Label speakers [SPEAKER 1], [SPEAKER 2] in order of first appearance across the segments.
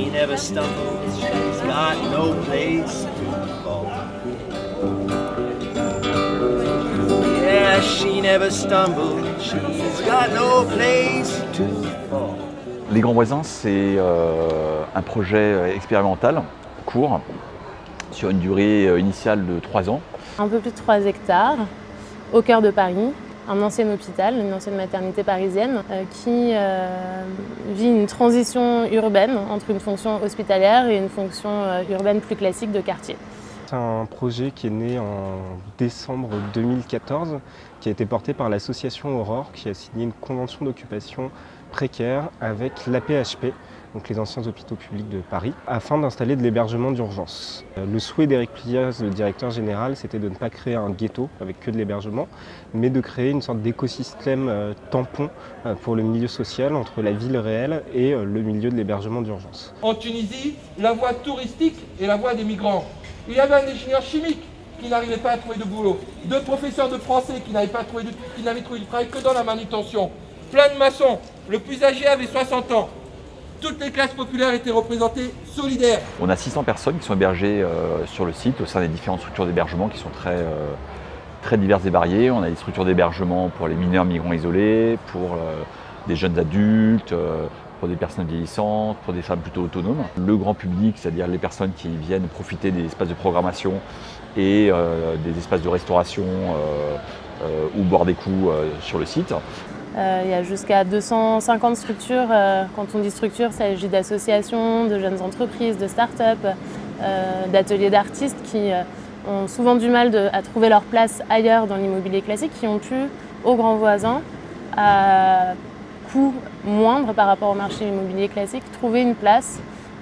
[SPEAKER 1] she never stumbles, she's got no place to fall. Yeah, she never stumbles, she's got no place to fall.
[SPEAKER 2] Les Grands Voisins, c'est euh, un projet expérimental, court, sur une durée euh, initiale de 3 ans.
[SPEAKER 3] Un peu plus de 3 hectares, au cœur de Paris, un ancien hôpital, une ancienne maternité parisienne euh, qui euh, vit une transition urbaine entre une fonction hospitalière et une fonction euh, urbaine plus classique de quartier.
[SPEAKER 4] C'est un projet qui est né en décembre 2014, qui a été porté par l'association Aurore, qui a signé une convention d'occupation précaire avec l'APHP, donc les anciens hôpitaux publics de Paris, afin d'installer de l'hébergement d'urgence. Euh, le souhait d'Éric Pliaz, le directeur général, c'était de ne pas créer un ghetto avec que de l'hébergement, mais de créer une sorte d'écosystème euh, tampon euh, pour le milieu social entre la ville réelle et le milieu de l'hébergement d'urgence.
[SPEAKER 5] En Tunisie, la voie touristique et la voie des migrants. Il y avait un ingénieur chimique qui n'arrivait pas à trouver de boulot, deux professeurs de français qui n'avaient pas trouvé de, qui n'avaient trouvé de travail que dans la manutention, plein de maçons. Le plus âgé avait 60 ans. Toutes les classes populaires étaient représentées solidaires.
[SPEAKER 2] On a 600 personnes qui sont hébergées euh, sur le site au sein des différentes structures d'hébergement qui sont très, euh, très diverses et variées. On a des structures d'hébergement pour les mineurs migrants isolés, pour euh, des jeunes adultes, pour des personnes vieillissantes, pour des femmes plutôt autonomes. Le grand public, c'est-à-dire les personnes qui viennent profiter des espaces de programmation et des espaces de restauration ou boire des coups sur le site.
[SPEAKER 3] Euh, il y a jusqu'à 250 structures. euh, quand on dit structure, il s'agit d'associations, de jeunes entreprises, de start-up, euh, d'ateliers d'artistes qui ont souvent du mal à trouver leur place ailleurs dans l'immobilier classique, qui ont pu, aux grands voisins, à coût moindre par rapport au marché immobilier classique, trouver une place,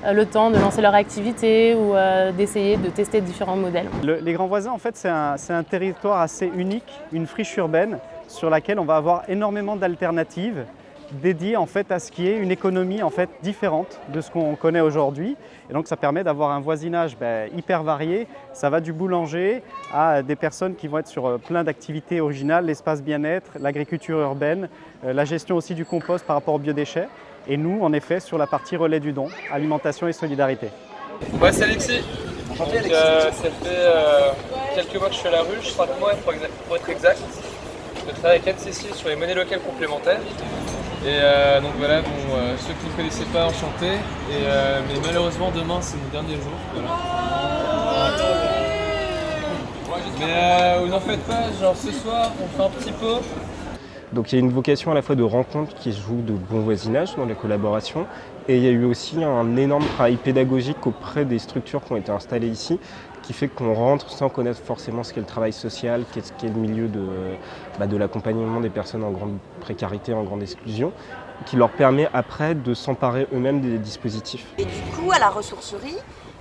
[SPEAKER 3] le temps de lancer leur activité ou d'essayer de tester différents modèles.
[SPEAKER 6] Le- les Grands Voisins, en fait, c'est un territoire assez unique, une friche urbaine sur laquelle on va avoir énormément d'alternatives dédiées en fait à ce qui est une économie en fait différente de ce qu'on connaît aujourd'hui. Et donc ça permet d'avoir un voisinage ben, hyper varié. Ça va du boulanger à des personnes qui vont être sur euh, plein d'activités originales, l'espace bien-être, l'agriculture urbaine, euh, la gestion aussi du compost par rapport aux biodéchets. Et nous, en effet, sur la partie relais du don, alimentation et solidarité.
[SPEAKER 7] Moi c'est Alexis. Donc, euh, ça fait euh, quelques mois que je suis à la ruche, 5 mois pour être exact. Je travaille avec Anne-Cécile sur les monnaies locales complémentaires. Et euh, donc voilà, bon, euh, ceux qui ne connaissaient pas, enchanté. Et, euh, mais malheureusement demain c'est mon dernier jour. Mais vous n'en faites pas, genre ce soir on fait un petit pot.
[SPEAKER 4] Donc il y a une vocation à la fois de rencontre qui se joue de bon voisinage dans les collaborations et il y a eu aussi un énorme travail pédagogique auprès des structures qui ont été installées ici qui fait qu'on rentre sans connaître forcément ce qu'est le travail social, qu'est-ce qu'est le milieu de, bah, de l'accompagnement des personnes en grande précarité, en grande exclusion, qui leur permet après de s'emparer eux-mêmes des dispositifs.
[SPEAKER 8] Et du coup, à la ressourcerie,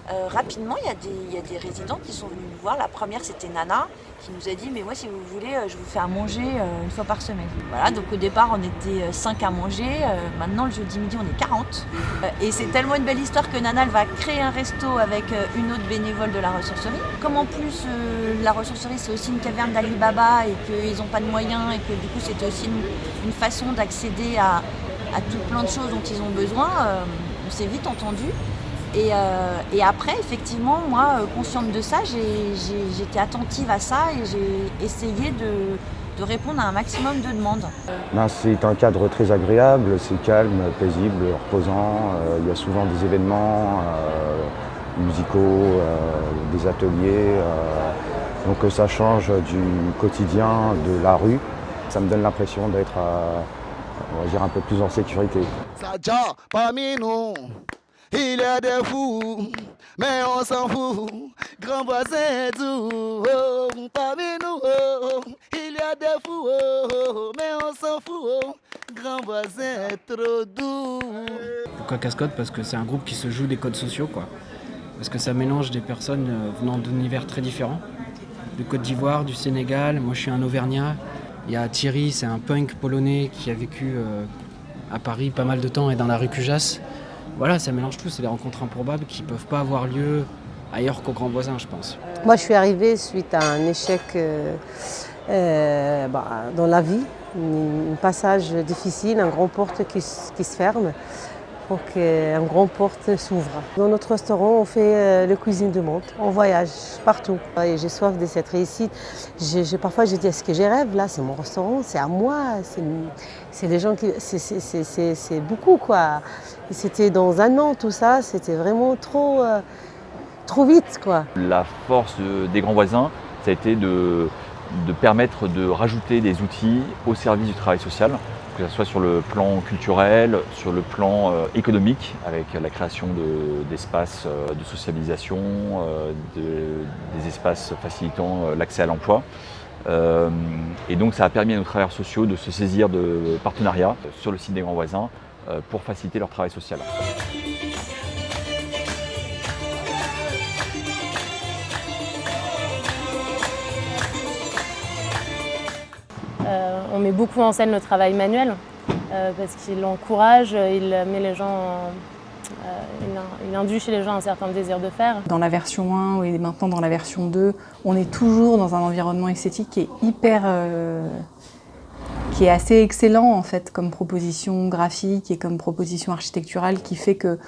[SPEAKER 8] euh, rapidement, il y, a des, résidents qui sont venus nous voir. La première, c'était Nana, qui nous a dit Mais moi, si vous voulez, euh, je vous fais à manger euh, une fois par semaine. Voilà, donc au départ, on était 5 à manger. Maintenant, le jeudi midi, on est 40. Euh, et c'est tellement une belle histoire que Nana, va créer un resto avec une autre bénévole de la ressourcerie. Comme en plus, la ressourcerie, c'est aussi une caverne d'Alibaba et qu'ils n'ont pas de moyens et que du coup, c'était aussi une, façon d'accéder à, à tout plein de choses dont ils ont besoin, on s'est vite entendu. Et, euh, et après, effectivement, moi, euh, consciente de ça, j'étais attentive à ça et j'ai essayé de, de répondre à un maximum de demandes.
[SPEAKER 9] Ben, c'est un cadre très agréable, c'est calme, paisible, reposant. Euh, il y a souvent des événements euh, musicaux, euh, des ateliers. euh, donc ça change du quotidien de la rue. Ça me donne l'impression d'être on va dire un peu plus en sécurité.
[SPEAKER 10] Parmi nous, il y a des fous, mais on s'en fout. Grand voisin tout, oh, parmi nous, oh, il y a des fous, oh, mais on s'en fout. Grand voisin trop doux.
[SPEAKER 11] Pourquoi Cascode Parce que c'est un groupe qui se joue des codes sociaux, quoi. Parce que ça mélange des personnes euh, venant d'univers très différents. Du Côte d'Ivoire, du Sénégal, moi je suis un Auvergnat. Il y a Thierry, c'est un punk polonais qui a vécu euh, à Paris pas mal de temps et dans la rue Cujas. Voilà, ça mélange tout, c'est des rencontres improbables qui ne peuvent pas avoir lieu ailleurs qu'au Grand Voisin, je pense.
[SPEAKER 12] Moi, je suis arrivée suite à un échec euh, euh, bah, dans la vie, un passage difficile, un grand porte qui, se ferme. pour qu'un grand porte s'ouvre. Dans notre restaurant, on fait euh, le cuisine du monde. On voyage partout. Et j'ai soif de cette réussite. Parfois, je dis, est-ce que j'ai rêve Là, c'est mon restaurant, c'est à moi. c'est- les gens qui... c'est beaucoup, quoi. C'était dans un an, tout ça. C'était vraiment trop, euh, trop vite, quoi.
[SPEAKER 2] La force de- des grands voisins, ça a été de, permettre de rajouter des outils au service du travail social, que ce soit sur le plan culturel, sur le plan euh, économique, avec la création de- d'espaces euh, de socialisation, de- des espaces facilitant l'accès à l'emploi. Et donc ça a permis à nos travailleurs sociaux de se saisir de partenariats sur le site des grands voisins pour faciliter leur travail social.
[SPEAKER 3] Euh, on met beaucoup en scène le travail manuel euh, parce qu'il encourage, il met les gens, en- euh, il, in- il induit chez les gens un certain désir de faire.
[SPEAKER 13] Dans la version 1 et maintenant dans la version 2, on est toujours dans un environnement esthétique qui est hyper. Qui est assez excellent en fait comme proposition graphique et comme proposition architecturale qui fait que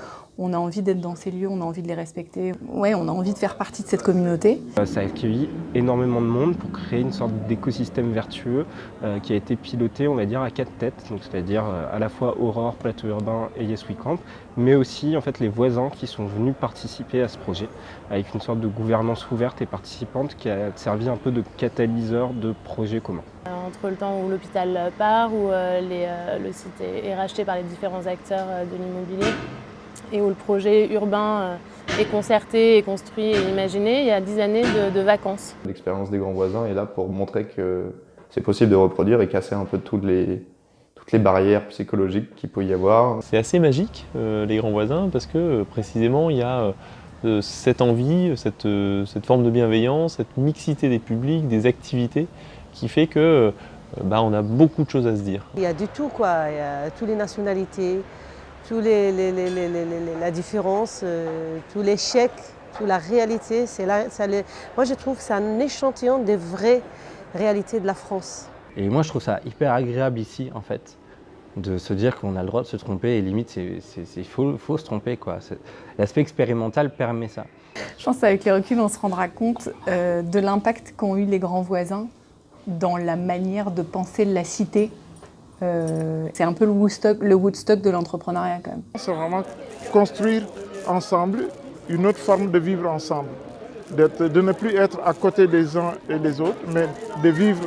[SPEAKER 13] on a envie d'être dans ces lieux, on a envie de les respecter. Ouais, on a envie de faire partie de cette communauté.
[SPEAKER 4] Euh, Ça a accueilli énormément de monde pour créer une sorte d'écosystème vertueux euh, qui a été piloté, on va dire, à quatre têtes, donc c'est-à-dire euh, à la fois Aurore, Plateau Urbain et Yes We Camp, mais aussi en fait les voisins qui sont venus participer à ce projet avec une sorte de gouvernance ouverte et participante qui a servi un peu de catalyseur de projets communs.
[SPEAKER 3] Entre le temps où l'hôpital part, où euh, les, euh, le site est, est racheté par les différents acteurs euh, de l'immobilier et où le projet urbain euh, est concerté, est construit et imaginé, il y a dix années de, de vacances.
[SPEAKER 14] L'expérience des grands voisins est là pour montrer que c'est possible de reproduire et casser un peu toutes les, toutes les barrières psychologiques qu'il peut y avoir.
[SPEAKER 15] C'est assez magique, euh, les grands voisins, parce que euh, précisément, il y a euh, cette envie, cette, euh, cette forme de bienveillance, cette mixité des publics, des activités, qui fait que bah, on a beaucoup de choses à se dire.
[SPEAKER 12] Il y a du tout, quoi. Il y a toutes les nationalités, tous les, les- les- les- les- les- la différence, euh, tous les chèques, toute la réalité. C'est là, ça les- Moi, je trouve que c'est un échantillon des vraies réalités de la France.
[SPEAKER 16] Et moi, je trouve ça hyper agréable ici, en fait, de se dire qu'on a le droit de se tromper et limite, c'est- faut, faut se tromper, quoi. L'aspect expérimental permet ça.
[SPEAKER 13] Je pense qu'avec les reculs, on se rendra compte euh, de l'impact qu'ont eu les grands voisins dans la manière de penser la cité. Euh, c'est un peu le Woodstock, le Woodstock de l'entrepreneuriat quand même.
[SPEAKER 17] C'est vraiment construire ensemble une autre forme de vivre ensemble. De ne plus être à côté des uns et des autres, mais de vivre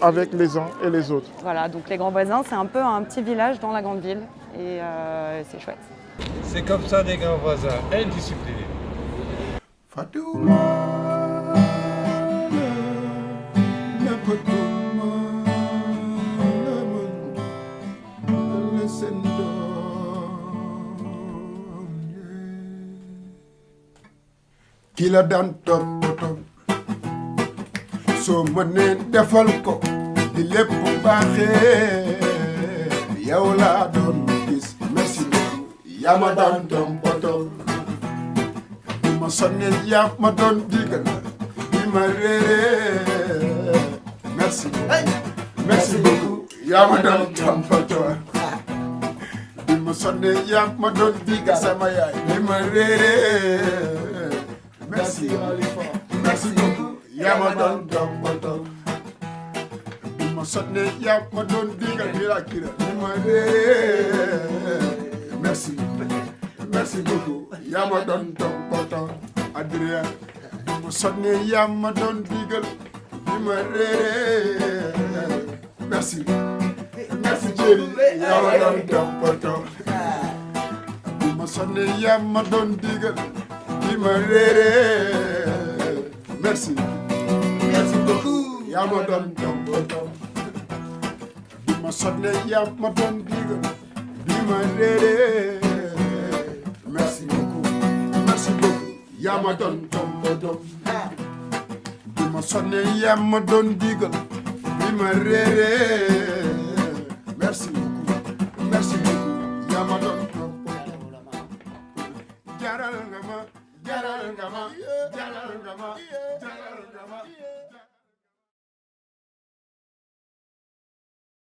[SPEAKER 17] avec les uns et les autres.
[SPEAKER 18] Voilà, donc les grands voisins, c'est un peu un petit village dans la grande ville et euh, c'est chouette.
[SPEAKER 19] C'est comme ça des grands voisins, indisciplinés.
[SPEAKER 20] Ki la daan toppatoo soo mënee defal ko di lépp baaxee. yow laa doon gis. merci beaucoup. yaa ma daan toppatoo bi ma sonnee yaa ma doon digal bi ma réeree. merci merci beaucoup. yaa ma doon toppatoo bi ma sonnee yaa ma doon digal sama yaay. bi ma réeree. Merci, merci beaucoup. yaa ma doon toppatoo. bi ma sonnee yaa ma doon digal di la kira di ma réeree. merci merci beaucoup. yaa ma doon toppatoo. Adrien. bi ma sonnee yaa ma doon digal di ma réeree. merci merci Thierry. yaa ma doon toppatoo. bi ma sonnee yaa ma doon digal. di ma réeree merci merci beaucoup yaa ma doon toppatoo bi ma sonne yaa ma doon digal réeree merci beaucoup merci beaucoup yaa ma doon toppatoo bi ma sonne yaa ma doon digal di ma réeree merci Rungama, Jala Rungama, Jala Rungama.